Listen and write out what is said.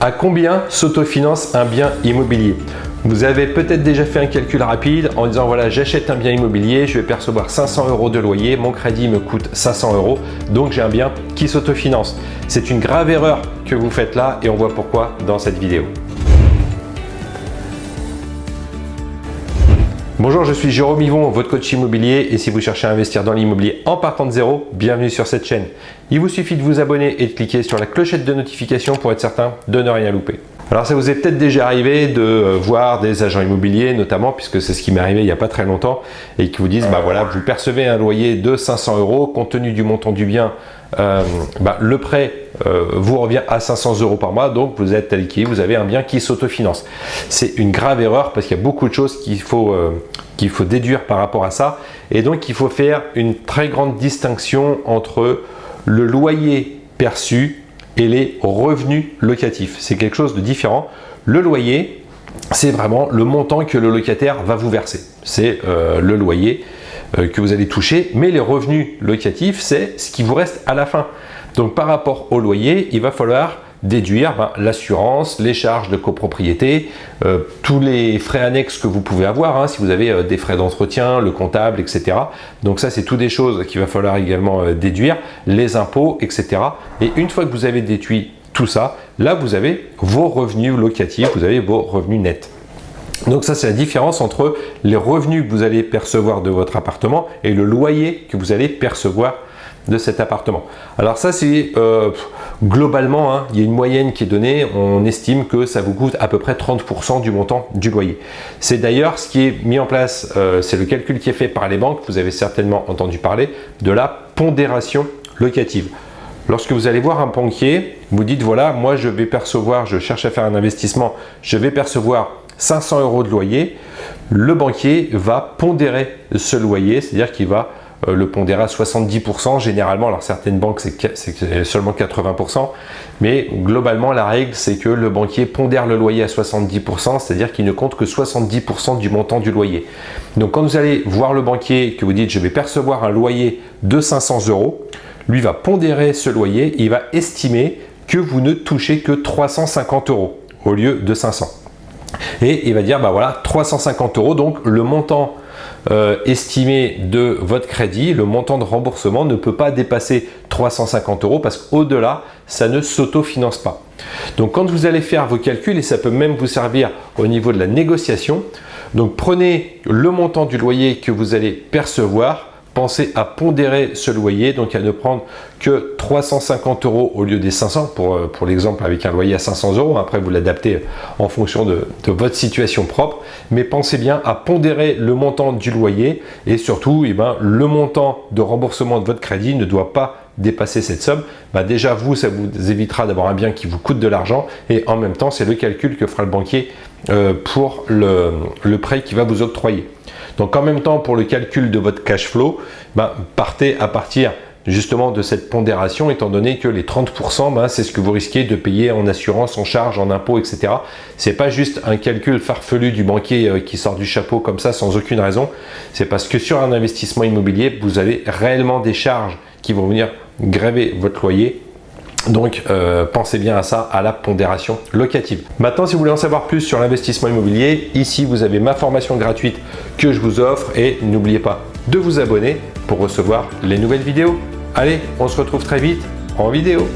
À combien s'autofinance un bien immobilier Vous avez peut-être déjà fait un calcul rapide en disant voilà j'achète un bien immobilier, je vais percevoir 500 euros de loyer, mon crédit me coûte 500 euros, donc j'ai un bien qui s'autofinance. C'est une grave erreur que vous faites là et on voit pourquoi dans cette vidéo. Bonjour, je suis Jérôme Yvon, votre coach immobilier et si vous cherchez à investir dans l'immobilier en partant de zéro, bienvenue sur cette chaîne. Il vous suffit de vous abonner et de cliquer sur la clochette de notification pour être certain de ne rien louper. Alors ça vous est peut-être déjà arrivé de euh, voir des agents immobiliers notamment puisque c'est ce qui m'est arrivé il n'y a pas très longtemps et qui vous disent bah voilà vous percevez un loyer de 500 euros compte tenu du montant du bien euh, bah, le prêt euh, vous revient à 500 euros par mois donc vous êtes tel vous avez un bien qui s'autofinance. C'est une grave erreur parce qu'il y a beaucoup de choses qu'il faut, qu'il faut déduire par rapport à ça et donc il faut faire une très grande distinction entre le loyer perçu et les revenus locatifs. C'est quelque chose de différent. Le loyer, c'est vraiment le montant que le locataire va vous verser. C'est euh, le loyer euh, que vous allez toucher, mais les revenus locatifs, c'est ce qui vous reste à la fin. Donc par rapport au loyer, il va falloir déduire ben, l'assurance, les charges de copropriété, euh, tous les frais annexes que vous pouvez avoir, hein, si vous avez euh, des frais d'entretien, le comptable, etc. Donc ça, c'est toutes des choses qu'il va falloir également euh, déduire, les impôts, etc. Et une fois que vous avez déduit tout ça, là, vous avez vos revenus locatifs, vous avez vos revenus nets. Donc ça, c'est la différence entre les revenus que vous allez percevoir de votre appartement et le loyer que vous allez percevoir de cet appartement. Alors ça, c'est euh, globalement, hein, il y a une moyenne qui est donnée. On estime que ça vous coûte à peu près 30% du montant du loyer. C'est d'ailleurs ce qui est mis en place, euh, c'est le calcul qui est fait par les banques. Vous avez certainement entendu parler de la pondération locative. Lorsque vous allez voir un banquier, vous dites voilà, moi je vais percevoir, je cherche à faire un investissement, je vais percevoir 500 euros de loyer. Le banquier va pondérer ce loyer, c'est-à-dire qu'il va le pondérer à 70%. Généralement, alors certaines banques, c'est seulement 80%, mais globalement, la règle, c'est que le banquier pondère le loyer à 70%, c'est-à-dire qu'il ne compte que 70% du montant du loyer. Donc, quand vous allez voir le banquier, que vous dites « je vais percevoir un loyer de 500 euros », lui va pondérer ce loyer, il va estimer que vous ne touchez que 350 euros au lieu de 500. Et il va dire, bah voilà, 350 euros, donc le montant euh, estimé de votre crédit, le montant de remboursement ne peut pas dépasser 350 euros parce qu'au-delà, ça ne s'autofinance pas. Donc quand vous allez faire vos calculs, et ça peut même vous servir au niveau de la négociation, donc prenez le montant du loyer que vous allez percevoir, pensez à pondérer ce loyer, donc à ne prendre que 350 euros au lieu des 500 pour, euh, pour l'exemple avec un loyer à 500 euros. Après, vous l'adaptez en fonction de, votre situation propre. Mais pensez bien à pondérer le montant du loyer et surtout, eh ben, le montant de remboursement de votre crédit ne doit pas dépasser cette somme. Bah déjà, vous, ça vous évitera d'avoir un bien qui vous coûte de l'argent et en même temps, c'est le calcul que fera le banquier euh, pour le, le prêt qui va vous octroyer. Donc en même temps, pour le calcul de votre cash flow, ben, partez à partir justement de cette pondération étant donné que les 30% ben, c'est ce que vous risquez de payer en assurance, en charge, en impôts, etc. C'est pas juste un calcul farfelu du banquier euh, qui sort du chapeau comme ça sans aucune raison. C'est parce que sur un investissement immobilier, vous avez réellement des charges qui vont venir gréver votre loyer donc, euh, pensez bien à ça, à la pondération locative. Maintenant, si vous voulez en savoir plus sur l'investissement immobilier, ici, vous avez ma formation gratuite que je vous offre et n'oubliez pas de vous abonner pour recevoir les nouvelles vidéos. Allez, on se retrouve très vite en vidéo.